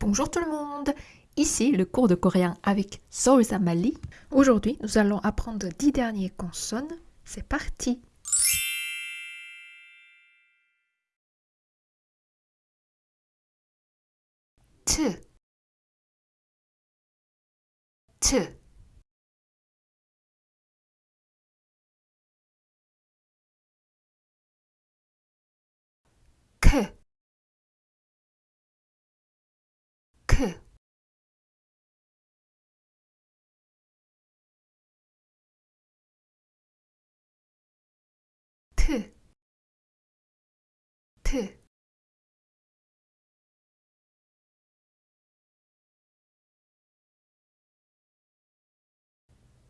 Bonjour tout le monde. Ici le cours de coréen avec Seoul Samali. Aujourd'hui, nous allons apprendre 10 dernières consonnes. C'est parti. T. T T T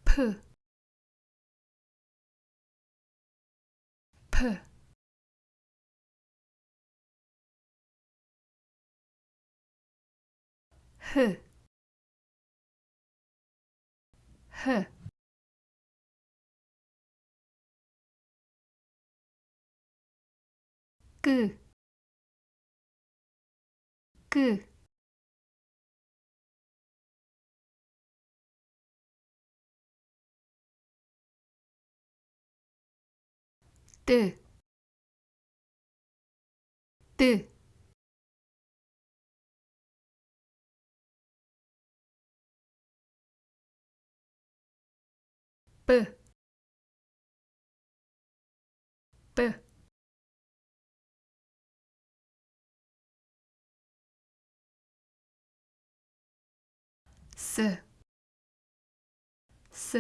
P P H H G G D D B B S S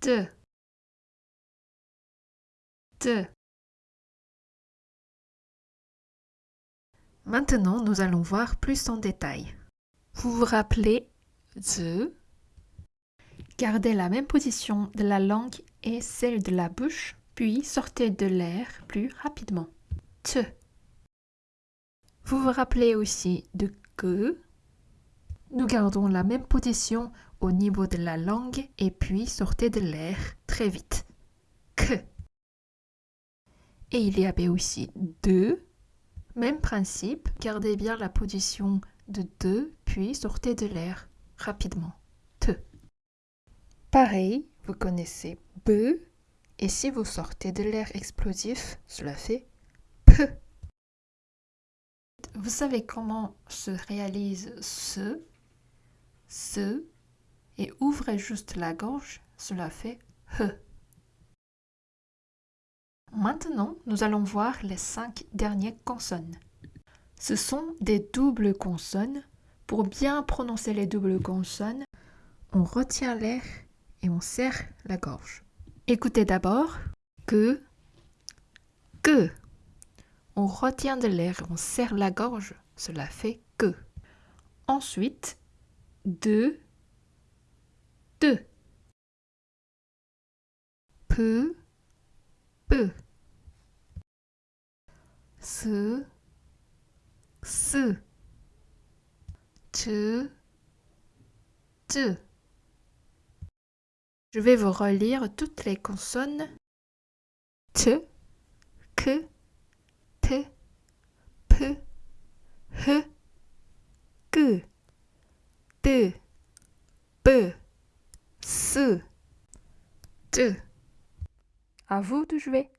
D D Maintenant, nous allons voir plus en détail. Vous vous rappelez the Gardez la même position de la langue et celle de la bouche, puis sortez de l'air plus rapidement. T. Vous vous rappelez aussi de que Nous gardons la même position au niveau de la langue et puis sortez de l'air très vite. Que. Et il y avait aussi de même principe, gardez bien la position de 2, puis sortez de l'air rapidement. Te. Pareil, vous connaissez be, et si vous sortez de l'air explosif, cela fait pe. Vous savez comment se réalise ce, ce, et ouvrez juste la gorge, cela fait he. Maintenant, nous allons voir les cinq dernières consonnes. Ce sont des doubles consonnes. Pour bien prononcer les doubles consonnes, on retient l'air et on serre la gorge. Écoutez d'abord que, que. On retient de l'air, on serre la gorge, cela fait que. Ensuite, de, de. Peu, peu. Ce, ce. Tu, tu. Je vais vous relire toutes les consonnes. T, que, te, pe, he, que, de, be, se, te. À vous de jouer.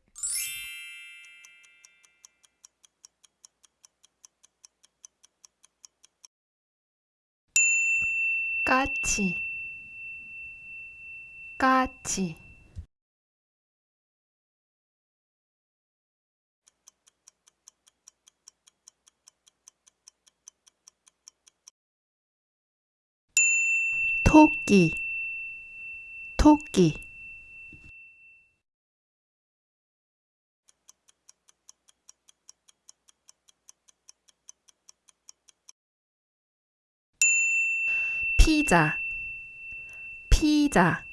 까치 까치 토끼. 토끼. 피자. 피자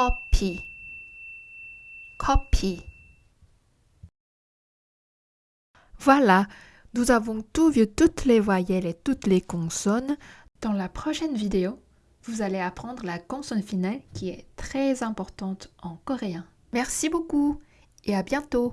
copy, copy. Voilà, nous avons tout vu toutes les voyelles et toutes les consonnes. Dans la prochaine vidéo, vous allez apprendre la consonne finale qui est très importante en coréen. Merci beaucoup et à bientôt